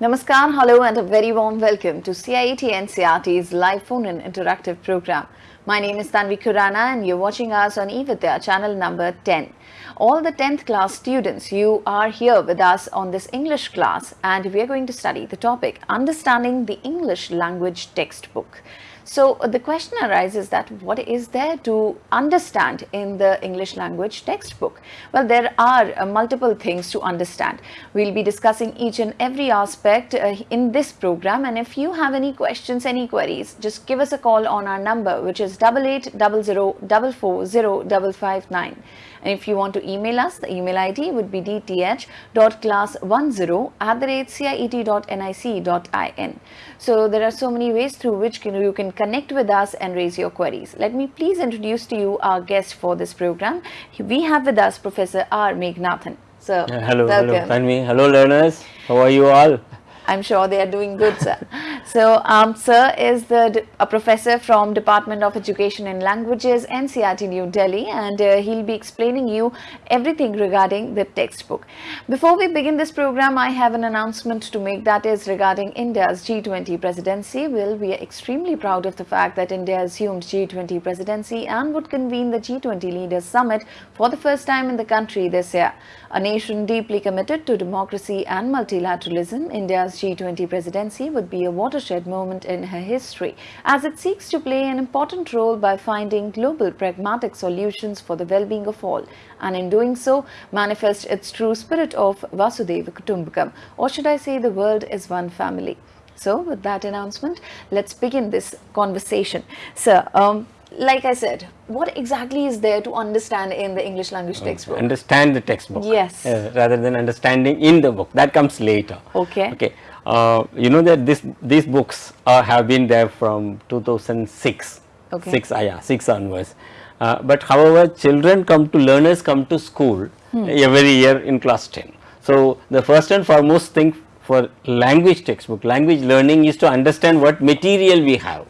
Namaskar, hello and a very warm welcome to CIET NCERT's live phone and interactive program. My name is Tanvi Khurana and you're watching us on eVidya channel number 10. All the 10th class students, you are here with us on this English class and we are going to study the topic Understanding the English Language Textbook. So uh, the question arises that what is there to understand in the English language textbook? Well, there are uh, multiple things to understand. We'll be discussing each and every aspect uh, in this program and if you have any questions, any queries, just give us a call on our number which is 8800440559. And if you want to email us, the email ID would be dth.class10 at the rate ciet.nic.in. So there are so many ways through which can, you can connect with us and raise your queries. Let me please introduce to you our guest for this program. We have with us Professor R. Meganathan. So, Yeah, hello, welcome. hello, Tanvi. Hello, learners. How are you all? I'm sure they are doing good, sir. So, um, sir is the a professor from Department of Education and Languages, NCERT New Delhi, and uh, he'll be explaining you everything regarding the textbook. Before we begin this program, I have an announcement to make that is regarding India's G20 presidency. Well, we are extremely proud of the fact that India assumed G20 presidency and would convene the G20 Leaders Summit for the first time in the country this year. A nation deeply committed to democracy and multilateralism, India's G20 presidency would be a watershed moment in her history as it seeks to play an important role by finding global pragmatic solutions for the well-being of all and in doing so manifest its true spirit of Vasudhaiva Kutumbakam or should I say the world is one family. So with that announcement, let's begin this conversation. Sir, um, like I said, what exactly is there to understand in the English language textbook? Understand the textbook. Yes. uh, rather than understanding in the book. That comes later. Okay. Okay. Uh, you know that this these books uh, have been there from 2006. Okay. Six, uh, yeah, six onwards. Uh, but however, children come to learners come to school every year in class 10. So the first and foremost thing for language textbook, language learning is to understand what material we have,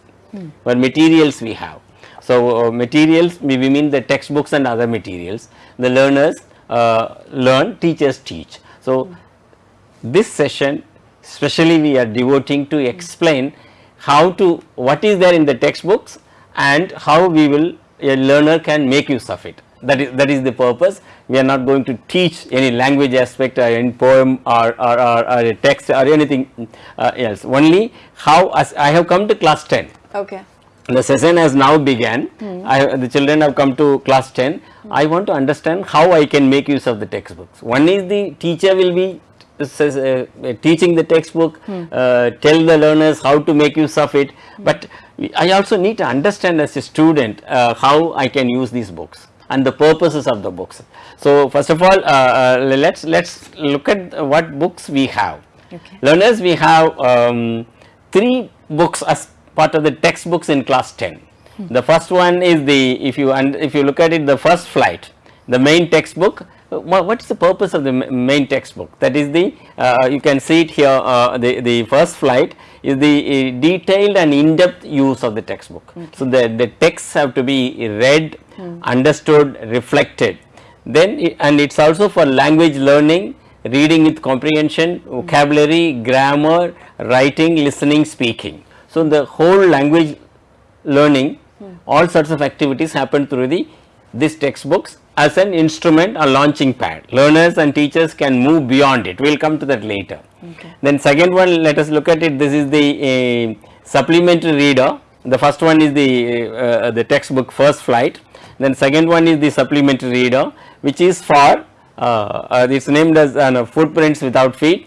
what materials we have. So uh, materials we, mean the textbooks and other materials. The learners uh, learn, teachers teach. So this session especially we are devoting to explain how to what is there in the textbooks and how we will a learner can make use of it. That is that is the purpose. We are not going to teach any language aspect or any poem or, or, or, or a text or anything uh, else. Only how as I have come to class 10 Okay. the session has now began. I, the children have come to class 10 I want to understand how I can make use of the textbooks. One is the teacher will be says, uh, uh, teaching the textbook uh, tell the learners how to make use of it. But I also need to understand as a student uh, how I can use these books and the purposes of the books. So first of all uh, uh, let's let's look at what books we have. Okay. learners we have um, three books as part of the textbooks in class 10 the first one is the if you and if you look at it the first flight the main textbook what is the purpose of the main textbook? That is the uh, you can see it here uh, the the first flight is the uh, detailed and in-depth use of the textbook. So the the texts have to be read understood reflected. Then and it's also for language learning reading with comprehension vocabulary grammar writing listening speaking. So the whole language learning all sorts of activities happen through the this textbooks as an instrument or launching pad. Learners and teachers can move beyond it. We will come to that later. Then second one let us look at it. This is the uh, supplementary reader. The first one is the uh, the textbook first flight. Then second one is the supplementary reader which is for uh, uh, it's named as uh, footprints without feet.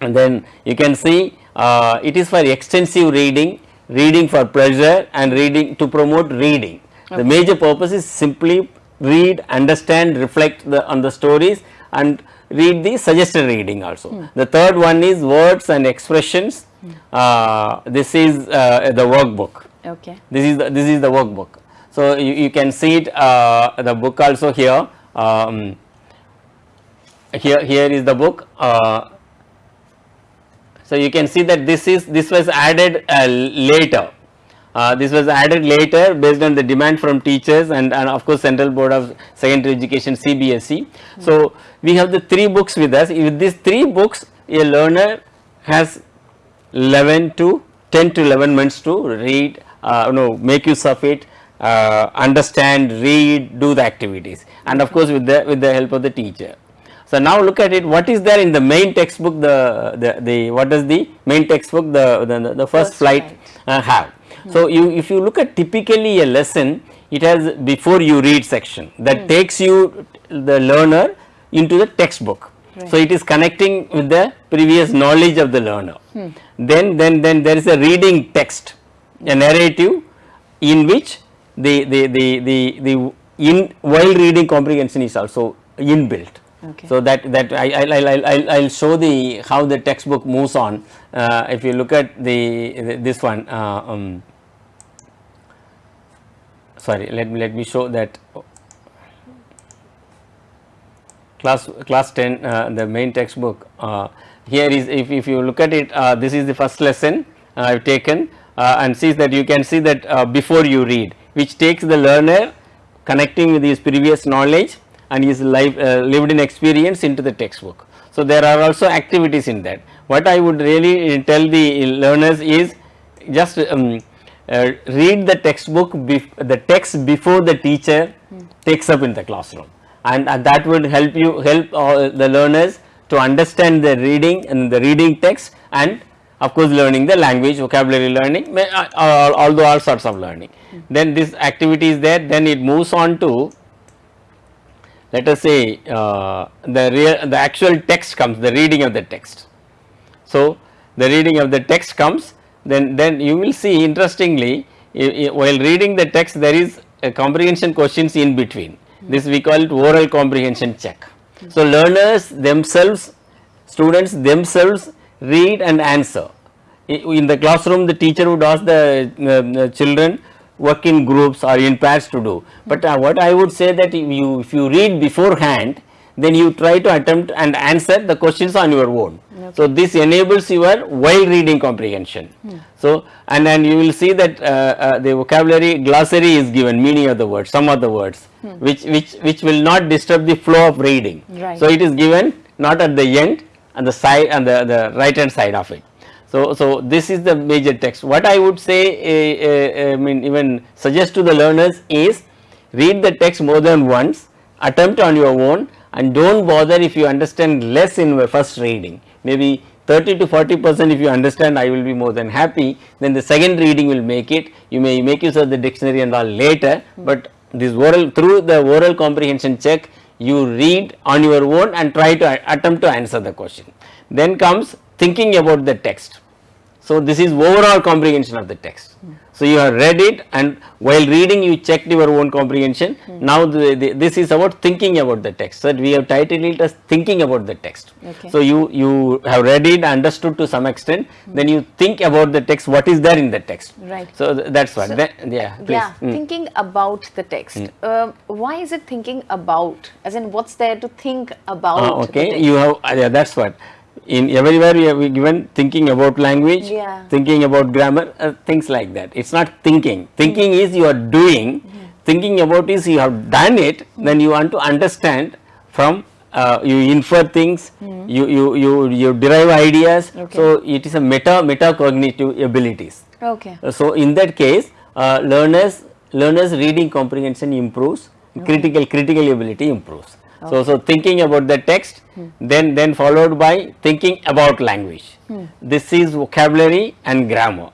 And then you can see uh, it is for extensive reading, reading for pleasure and reading to promote reading. The major purpose is simply read, understand, reflect the, on the stories and read the suggested reading also. The third one is words and expressions. Uh, this is uh, the workbook. Okay. This is the, this is the workbook. So you, you can see it uh, the book also here. Um, here here is the book. Uh, so you can see that this is this was added uh, later. Uh, this was added later based on the demand from teachers and, and of course Central Board of Secondary Education CBSE. So we have the three books with us. With these three books, a learner has 11 to 10 to 11 months to read, uh, no, make use of it, uh, understand, read, do the activities and of course, with the with the help of the teacher. So, now look at it what is there in the main textbook the, the, the what does the main textbook the, the, the first, First flight flight. uh, have. So, you if you look at typically a lesson it has before you read section that takes you the learner into the textbook. So, it is connecting with the previous knowledge of the learner. Then, then, then there is a reading text, a narrative in which the, the, the, the, the in while reading comprehension is also inbuilt. Okay. So, that that I I I I I will show the how the textbook moves on. Uh, if you look at the, the this one, uh, um, sorry, let me let me show that class class 10 uh, the main textbook uh, here is if, if you look at it uh, this is the first lesson I have taken uh, and sees that you can see that uh, before you read which takes the learner connecting with his previous knowledge and his life uh, lived in experience into the textbook. So, there are also activities in that. What I would really tell the learners is just um, uh, read the textbook the text before the teacher takes up in the classroom and that would help you help uh, the learners to understand the reading and the reading text and of course learning the language vocabulary learning uh, uh, although all sorts of learning. Then this activity is there then it moves on to let us say uh, the real the actual text comes the reading of the text. So, the reading of the text comes then then you will see interestingly while reading the text there is a comprehension questions in between this we call it oral comprehension check. So, learners themselves students themselves read and answer in the classroom the teacher would ask the, uh, the children work in groups or in pairs to do. But uh, what I would say that if you if you read beforehand then you try to attempt and answer the questions on your own. So, this enables your while reading comprehension. So, and then you will see that uh, uh, the vocabulary glossary is given meaning of the words some of the words which which which will not disturb the flow of reading. Right. So, it is given not at the end and the side and the, the right hand side of it. So, so this is the major text. What I would say, uh, I mean even suggest to the learners is read the text more than once, attempt on your own and do not bother if you understand less in your first reading. Maybe 30 to 40 percent if you understand I will be more than happy, then the second reading will make it. You may make use of the dictionary and all later, but this oral through the oral comprehension check you read on your own and try to attempt to answer the question. Then comes thinking about the text. So, this is overall comprehension of the text. So, you have read it and while reading you checked your own comprehension. Now, the, the, this is about thinking about the text. So, we have titled it as thinking about the text. Okay. So, you, you have read it understood to some extent then you think about the text what is there in the text. Right. So, th- that is what then, yeah please. Yeah, Mm. thinking about the text. Uh, why is it thinking about? As in, what's there to think about? Ah, okay, you have uh, yeah, that's what in everywhere we have given thinking about language, Yeah. thinking about grammar, uh, things like that. It's not thinking. Thinking is you are doing. Thinking about is you have done it. Then you want to understand from uh, you infer things. You you you you derive ideas. Okay. So it is a meta metacognitive abilities. Okay. Uh, So, in that case uh, learners learners reading comprehension improves critical critical ability improves. So, so thinking about the text then then followed by thinking about language. This is vocabulary and grammar.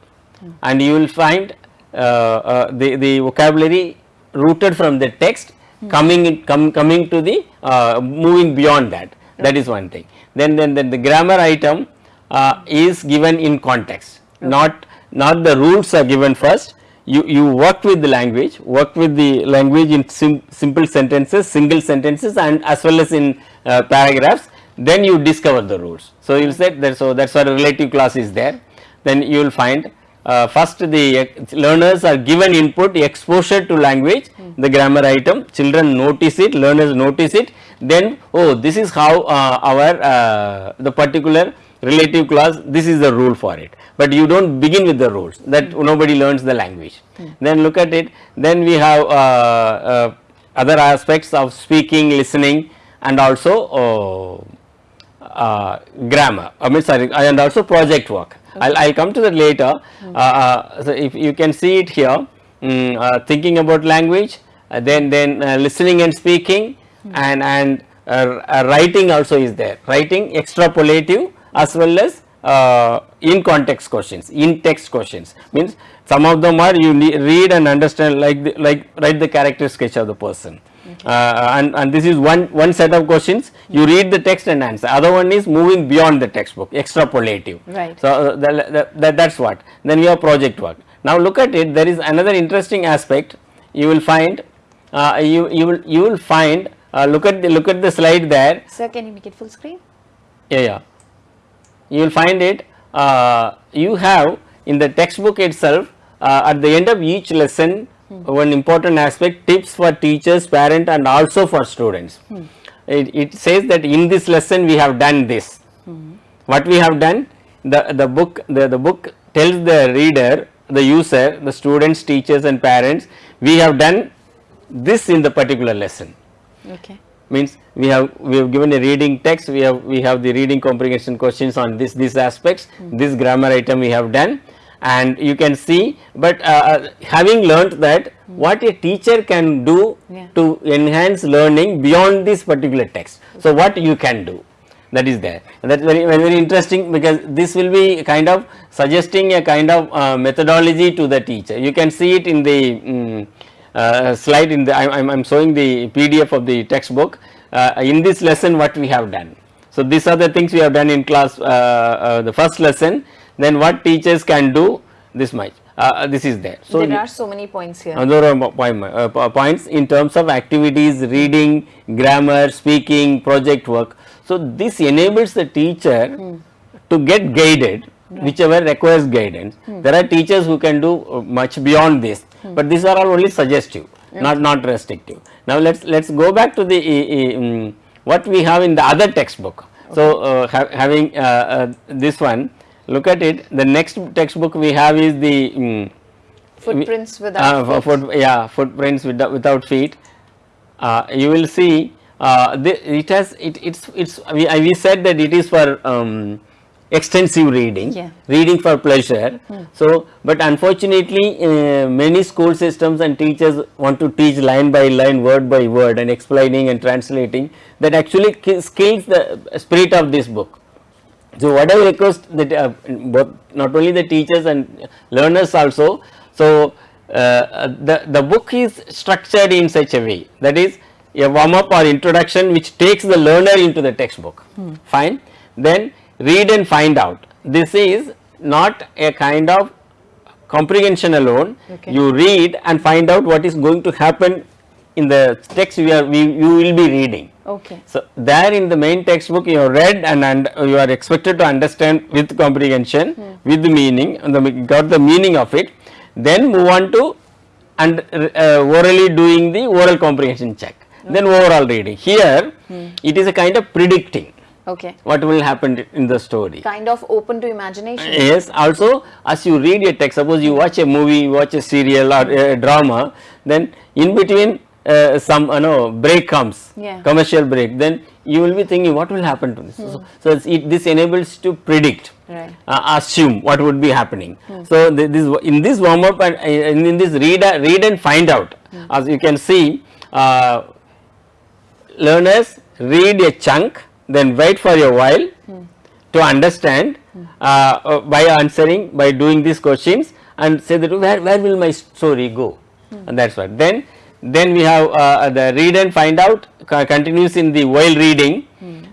And you will find uh, uh, the, the vocabulary rooted from the text coming in, com, coming to the uh, moving beyond that. That is one thing. Then then, then the grammar item uh, is given in context. Not not the rules are given first you you work with the language work with the language in sim simple sentences single sentences and as well as in uh, paragraphs. Then you discover the rules. So you will say that so that's why relative clause is there. Then you will find uh, first the uh, learners are given input exposure to language the grammar item. Children notice it learners notice it. Then oh this is how uh, our uh, the particular relative clause this is the rule for it. But you do not begin with the rules that nobody learns the language. Then look at it. Then we have uh, uh, other aspects of speaking listening and also uh, uh, grammar I mean sorry and also project work. I'll, come to that later. Uh, so if you can see it here mm, uh, thinking about language then then uh, listening and speaking and and uh, uh, writing also is there. Writing extrapolative as well as uh, in context questions in text questions. Means some of them are you read and understand like the, like write the character sketch of the person. Uh, and, and this is one one set of questions. You read the text and answer. Other one is moving beyond the textbook extrapolative. Right. so uh, that, that, that, that's what. Then we have project work. Now look at it. There is another interesting aspect. You will find uh, you you will you will find uh, look at the look at the slide there. Sir, can you make it full screen? yeah yeah you will find it uh, you have in the textbook itself uh, at the end of each lesson one important aspect tips for teachers parent and also for students. It, it says that in this lesson we have done this. What we have done the the book the, the book tells the reader the user the students teachers and parents we have done this in the particular lesson. Okay. Means we have we have given a reading text we have we have the reading comprehension questions on this these aspects this grammar item we have done. And you can see but uh, uh, having learnt that what a teacher can do Yeah. to enhance learning beyond this particular text. So what you can do that is there. That's very very, very interesting because this will be kind of suggesting a kind of uh, methodology to the teacher. You can see it in the mm, uh, slide in the I am I'm showing the PDF of the textbook uh, in this lesson what we have done. So, these are the things we have done in class uh, uh, the first lesson then what teachers can do this much uh, this is there. So, there are so many points here. uh, there are point- uh, points in terms of activities, reading, grammar, speaking, project work. So, this enables the teacher to get guided whichever requires guidance. There are teachers who can do uh, much beyond this, but these are all only suggestive, not not restrictive. Now, let's let's go back to the uh, uh, um, what we have in the other textbook. So, uh, ha- having uh, uh, this one, look at it. The next textbook we have is the um, Footprints uh, without feet. foot, yeah footprints without, without feet uh, you will see uh, the, it has it, it's it's we, I- we said that it is for um, extensive reading Yeah. reading for pleasure so but unfortunately uh, many school systems and teachers want to teach line by line word by word and explaining and translating that actually ki- kills the spirit of this book so what I request that uh, both not only the teachers and learners also. So uh, the the book is structured in such a way that is a warm up or introduction which takes the learner into the textbook. Fine. Then read and find out. This is not a kind of comprehension alone. Okay. You read and find out what is going to happen in the text we are we you will be reading. Okay. So, there in the main textbook you have read and, and you are expected to understand with comprehension with the meaning and the, got the meaning of it then move on to and uh, orally doing the oral comprehension check then overall reading. Here it is a kind of predicting Okay. what will happen in the story. Kind of open to imagination. Yes, also as you read a text, suppose you watch a movie, watch a serial or a drama, then in between uh, some you know break comes, Yeah. commercial break, then you will be thinking what will happen to this. So, so it's, it, this enables to predict, Right. uh, assume what would be happening. So the, this in this warm up and uh, in, in this read uh, read and find out, as you can see. Uh, learners read a chunk then wait for a while to understand uh, uh, by answering by doing these questions and say that where, where will my story go? And that's what. Then then we have uh, the read and find out co- continues in the while reading.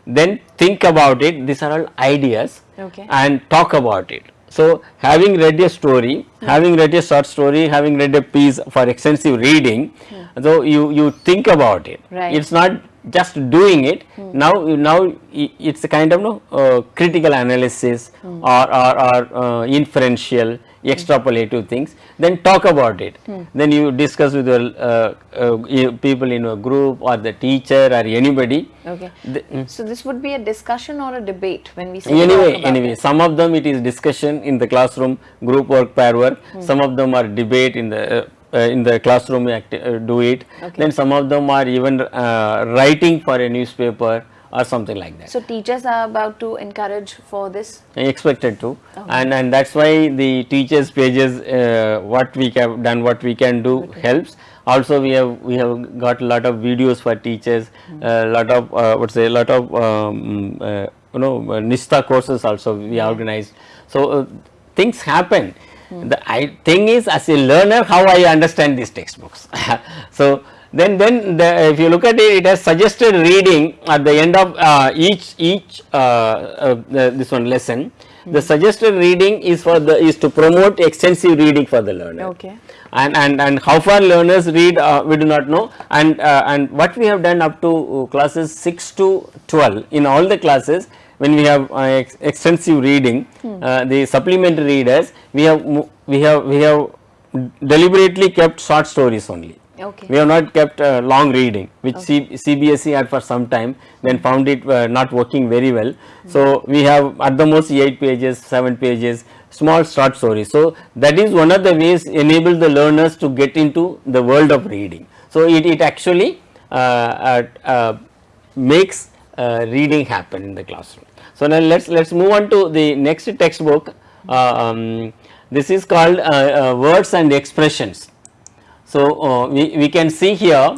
Then think about it. These are all ideas Okay. and talk about it. So having read a story having read a short story having read a piece for extensive reading so you you think about it. Right. it's not just doing it now now it's a kind of no uh, critical analysis or or, or uh, inferential extrapolative things then talk about it. Then you discuss with your uh, uh, people in a group or the teacher or anybody. Okay. The- mm. So this would be a discussion or a debate when we say anyway anyway it. some of them it is discussion in the classroom group work pair work. Some of them are debate in the uh, uh, in the classroom uh, do it. Okay. then some of them are even uh, writing for a newspaper or something like that. So teachers are about to encourage for this. expected to. And and that's why the teachers pages uh, what we have done what we can do helps. Also we have we have got a lot of videos for teachers a lot of uh, what say a lot of um, uh, you know uh, NISHTHA courses also we organized. So uh, things happen the I, thing is as a learner how i understand these textbooks. So then then the, if you look at it it has suggested reading at the end of uh, each each uh, uh, the, this one lesson. The suggested reading is for the is to promote extensive reading for the learner. Okay. and and and how far learners read uh, we do not know. And uh, and what we have done up to uh, classes 6 to 12 in all the classes when we have uh, ex extensive reading uh, the supplementary readers we have we have we have deliberately kept short stories only Okay. we have not kept uh, long reading which C CBSE had for some time then found it uh, not working very well. So, we have at the most 8 pages, 7 pages small short stories. So, that is one of the ways enable the learners to get into the world of reading. So, it, it actually uh, uh, uh, makes uh, reading happen in the classroom. So, now let us let us move on to the next textbook. Uh, um, this is called uh, uh, words and expressions. So, uh, we, we can see here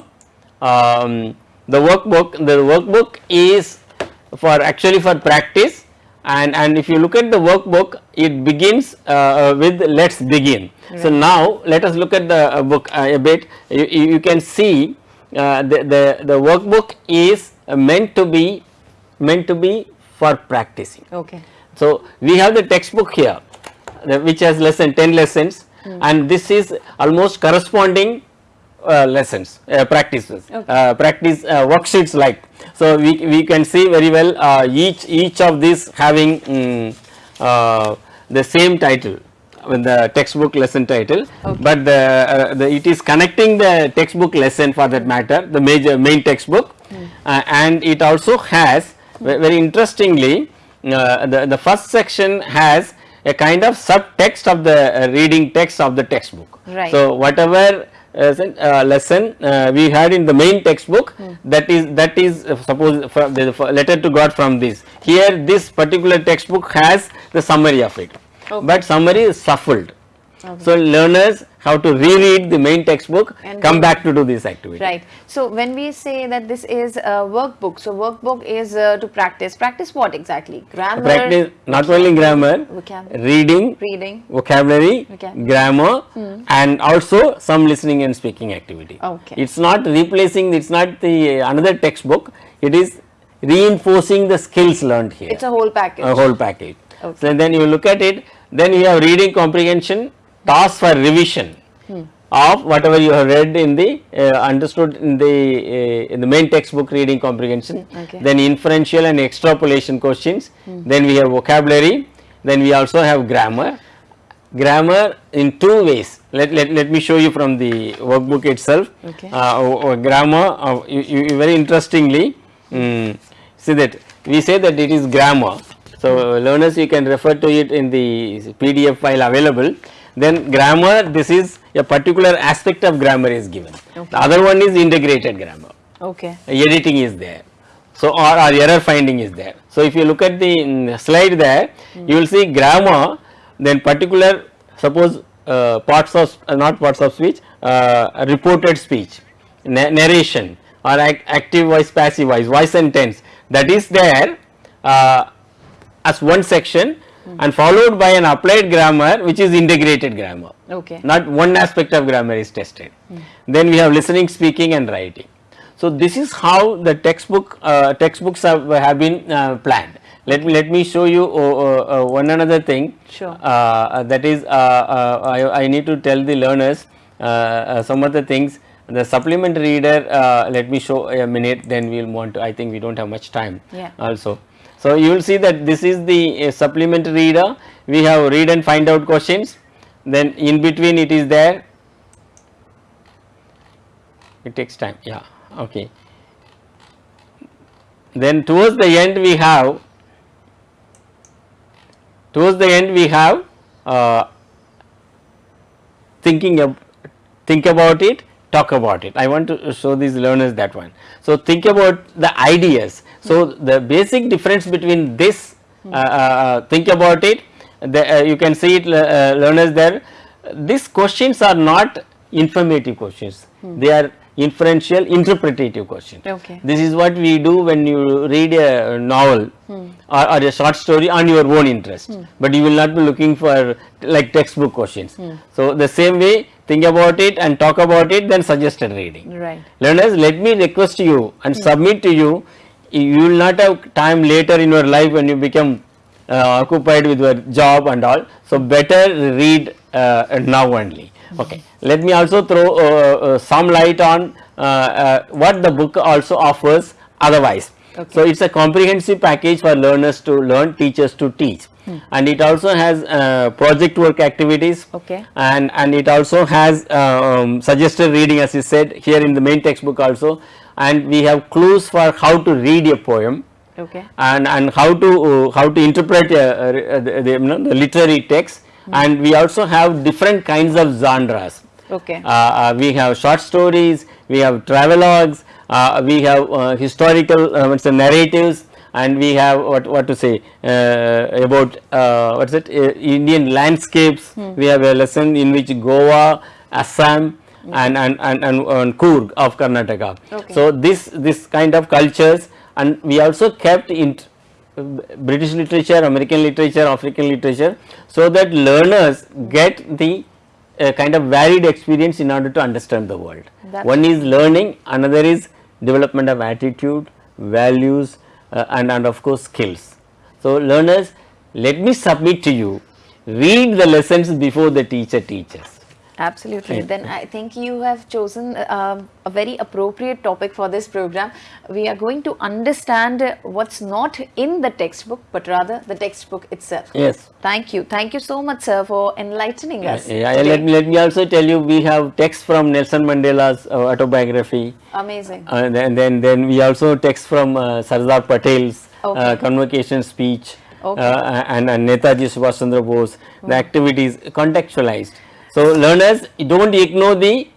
um, the workbook, the workbook is for actually for practice and, and if you look at the workbook it begins uh, with let us begin. So, now let us look at the uh, book uh, a bit you, you can see uh, the, the, the workbook is meant to be meant to be for practicing. Okay. So, we have the textbook here which has lesson 10 lessons and this is almost corresponding uh, lessons uh, practices uh, practice uh, worksheets like. So, we, we can see very well uh, each each of these having uh, the same title with the textbook lesson title, but the, the it is connecting the textbook lesson for that matter the major main textbook uh, and it also has very interestingly uh, the, the first section has a kind of subtext of the uh, reading text of the textbook. Right. So, whatever uh, uh, lesson uh, we had in the main textbook that is that is uh, suppose from the letter to God from this here this particular textbook has the summary of it, but summary is shuffled. So, learners have to reread the main textbook And come back to do this activity. Right. So when we say that this is a workbook, so workbook is uh, to practice. Practice what exactly? Grammar. Practice not only grammar, Vocabulary. reading, Reading. vocabulary, Vocabulary. grammar and also some listening and speaking activity. Okay. It is not replacing, it is not the uh, another textbook, it is reinforcing the skills learned here, It's a whole package. a whole package. Okay. So, then you look at it, then you have reading comprehension, task for revision Hmm. of whatever you have read in the uh, understood in the uh, in the main textbook reading comprehension, Okay. then inferential and extrapolation questions, then we have vocabulary, then we also have grammar, grammar in two ways. Let, let, let me show you from the workbook itself. Okay. Uh, grammar, uh, you, you very interestingly, mm, see that we say that it is grammar. So, learners you can refer to it in the PDF file available. Then grammar, this is a particular aspect of grammar is given. The other one is integrated grammar Okay. editing is there. So, or, or error finding is there. So, if you look at the mm, slide there, you will see grammar, then particular suppose uh, parts of uh, not parts of speech, uh, reported speech, na- narration or ac- active voice, passive voice, voice and tense that is there uh, as one section and followed by an applied grammar which is integrated grammar Okay. not one aspect of grammar is tested. Then we have listening, speaking and writing. So, this is how the textbook uh, textbooks have, have been uh, planned. Let me let me show you uh, uh, uh, one another thing. Sure. Uh, that is, uh, uh, I, I need to tell the learners uh, uh, some of the things. The supplement reader. Uh, let me show a minute. Then we will want to. I think we don't have much time. Yeah. Also. So, you will see that this is the uh, supplement reader. We have read and find out questions. Then in between it is there. It takes time. Yeah. Okay. Then towards the end we have towards the end we have uh, thinking of think about it talk about it. I want to show these learners that one. So, think about the ideas. So, the basic difference between this uh, uh, think about it the, uh, you can see it uh, learners there these questions are not informative questions hmm. they are inferential interpretative questions okay. this is what we do when you read a novel hmm. or, or, a short story on your own interest hmm. but you will not be looking for like textbook questions hmm. so the same way think about it and talk about it then suggested reading right learners let me request you and hmm. submit to you you will not have time later in your life when you become uh, occupied with your job and all. So, better read uh, now only. Okay. Let me also throw uh, uh some light on uh, uh, what the book also offers otherwise. Okay. So, it is a comprehensive package for learners to learn, teachers to teach. Hmm. And it also has project work activities okay. and, and it also has um, suggested reading as you said here in the main textbook also and we have clues for how to read a poem okay. and and how to uh, how to interpret uh, uh, the, the, you know, the, literary text mm. and we also have different kinds of genres. Okay. Uh, we have short stories, we have travelogues, we have historical uh, what's the narratives and we have what what to say uh, about uh, what's it uh, Indian landscapes. Hmm. We have a lesson in which Goa, Assam, hmm. and, and and and, and Coorg of Karnataka. Okay. So this this kind of cultures and we also kept in British literature, American literature, African literature, so that learners get the uh, kind of varied experience in order to understand the world. That's One is learning, another is development of attitude, values uh, and, and of course skills. So, learners let me submit to you, read the lessons before the teacher teaches. Absolutely. Then I think you have chosen uh, a very appropriate topic for this program. We are going to understand what's not in the textbook, but rather the textbook itself. Yes. Thank you. Thank you so much, sir, for enlightening us. Yeah, yeah let, me, let me also tell you, we have text from Nelson Mandela's uh, autobiography. Amazing. Uh, then, then, then we also text from uh, Sardar Patel's uh, okay. convocation speech. Okay. Uh, and, and Netaji Subhash Chandra Bose, mm. the activities contextualized. So, learners do not ignore the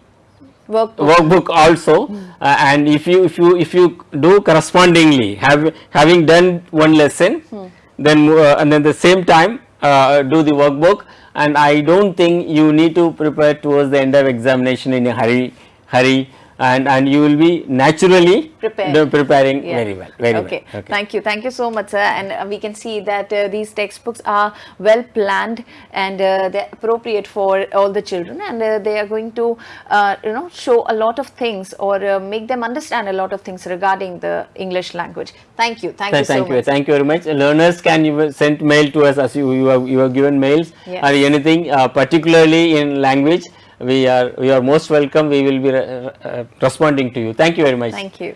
workbook, workbook also hmm. uh, and if you if you if you do correspondingly have having done one lesson hmm. then uh, and then the same time uh, do the workbook and I do not think you need to prepare towards the end of examination in a hurry hurry and and you will be naturally Prepared. preparing yeah. very well very okay. well. Okay. Thank you. Thank you so much sir. And uh, we can see that uh, these textbooks are well planned and uh, they're appropriate for all the children. And uh, they are going to uh, you know show a lot of things or uh, make them understand a lot of things regarding the english language. Thank you. Thank, Th you thank so you. much. thank you very much. Learners can even send mail to us as you you have, you have given mails? Yes. or anything particularly in language we are we are most welcome. We will be re uh, responding to you. Thank you very much. Thank you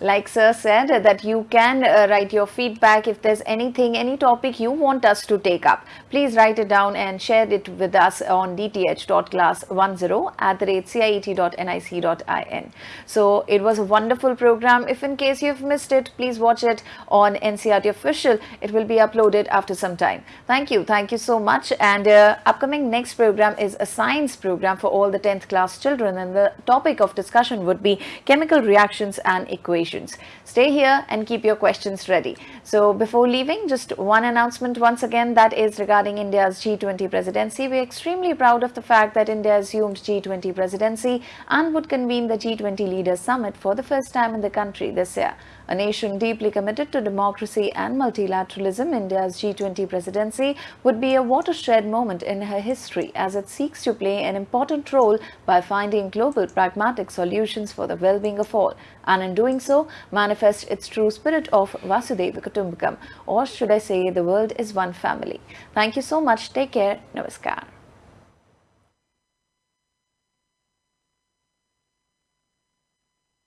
like sir said that you can uh, write your feedback if there's anything any topic you want us to take up. Please write it down and share it with us on dth.class10 at the rate ciet.nic.in so it was a wonderful program. If in case you've missed it please watch it on NCERT official. It will be uploaded after some time. Thank you. Thank you so much. And uh, upcoming next program is a science program for all the 10th class children. And the topic of discussion would be chemical reactions and equations Stay here and keep your questions ready. So before leaving, just one announcement once again that is regarding India's G20 presidency. We are extremely proud of the fact that India assumed G20 presidency and would convene the G20 Leaders Summit for the first time in the country this year. A nation deeply committed to democracy and multilateralism, India's G20 presidency would be a watershed moment in her history as it seeks to play an important role by finding global pragmatic solutions for the well-being of all and in doing so manifest its true spirit of Vasudhaiva Kutumbakam or should I say the world is one family. Thank you so much. Take care. Namaskar.